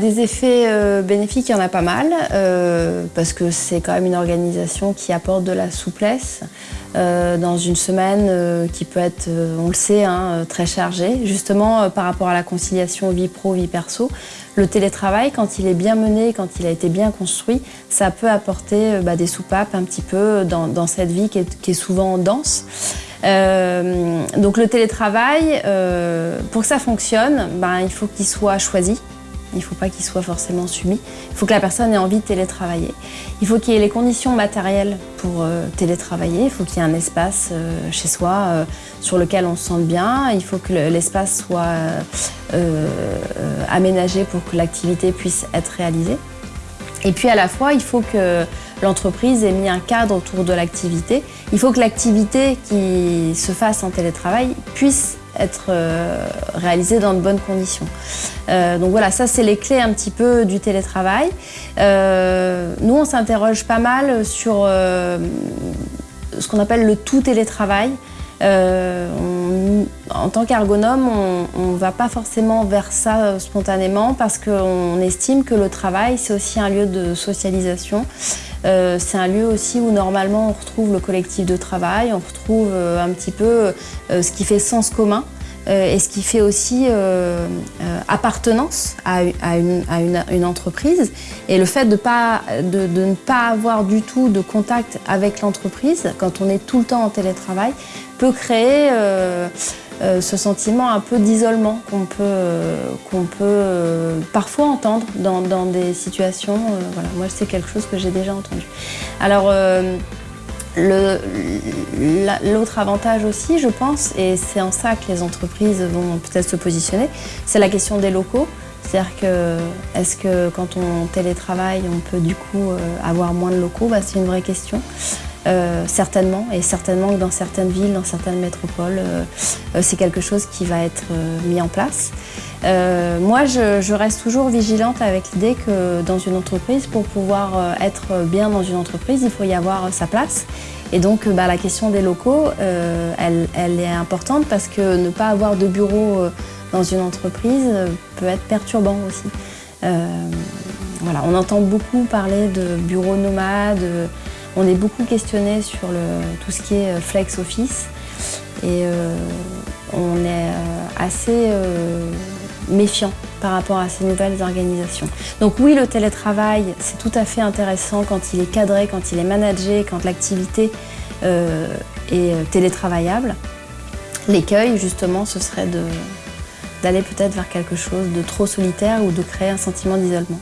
Des effets euh, bénéfiques, il y en a pas mal, euh, parce que c'est quand même une organisation qui apporte de la souplesse euh, dans une semaine qui peut être, on le sait, hein, très chargée. Justement, par rapport à la conciliation vie pro, vie perso, le télétravail, quand il est bien mené, quand il a été bien construit, ça peut apporter bah, des soupapes un petit peu dans, cette vie qui est, souvent dense. donc le télétravail, pour que ça fonctionne, ben, il faut qu'il soit choisi. Il ne faut pas qu'il soit forcément subi. Il faut que la personne ait envie de télétravailler. Il faut qu'il y ait les conditions matérielles pour euh, télétravailler. Il faut qu'il y ait un espace euh, chez soi euh, sur lequel on se sente bien. Il faut que l'espace soit aménagé pour que l'activité puisse être réalisée. Et puis à la fois, il faut que l'entreprise ait mis un cadre autour de l'activité. Il faut que l'activité qui se fasse en télétravail puisse être euh, réalisé dans de bonnes conditions. Euh, donc voilà, ça c'est les clés un petit peu du télétravail. Euh, nous on s'interroge pas mal sur ce qu'on appelle le tout télétravail. En tant qu'ergonome, on ne va pas forcément vers ça spontanément parce qu'on estime que le travail, c'est aussi un lieu de socialisation. Euh, c'est un lieu aussi où normalement on retrouve le collectif de travail, on retrouve euh, un petit peu euh, ce qui fait sens commun et ce qui fait aussi appartenance à, une, entreprise. Et le fait de, ne pas avoir du tout de contact avec l'entreprise, quand on est tout le temps en télétravail, peut créer euh, ce sentiment un peu d'isolement qu'on peut, euh, qu'on peut euh, parfois entendre dans, des situations. voilà. Moi, c'est quelque chose que j'ai déjà entendu. Alors, L'autre avantage aussi, je pense, et c'est en ça que les entreprises vont peut-être se positionner, c'est la question des locaux. C'est-à-dire que, est-ce que quand on télétravaille, on peut du coup avoir moins de locaux? Bah, C'est une vraie question. Euh, certainement, et certainement que dans certaines villes, dans certaines métropoles, euh, euh, c'est quelque chose qui va être mis en place. Moi, je, reste toujours vigilante avec l'idée que dans une entreprise, pour pouvoir être bien dans une entreprise, il faut y avoir sa place. Et donc, bah, la question des locaux, elle, est importante parce que ne pas avoir de bureau dans une entreprise peut être perturbant aussi. voilà, on entend beaucoup parler de bureaux nomades, on est beaucoup questionné sur tout ce qui est euh, flex office et euh, on est euh, méfiant par rapport à ces nouvelles organisations. Donc oui, le télétravail, c'est tout à fait intéressant quand il est cadré, quand il est managé, quand l'activité est télétravaillable. L'écueil, justement, ce serait d'aller peut-être vers quelque chose de trop solitaire ou de créer un sentiment d'isolement.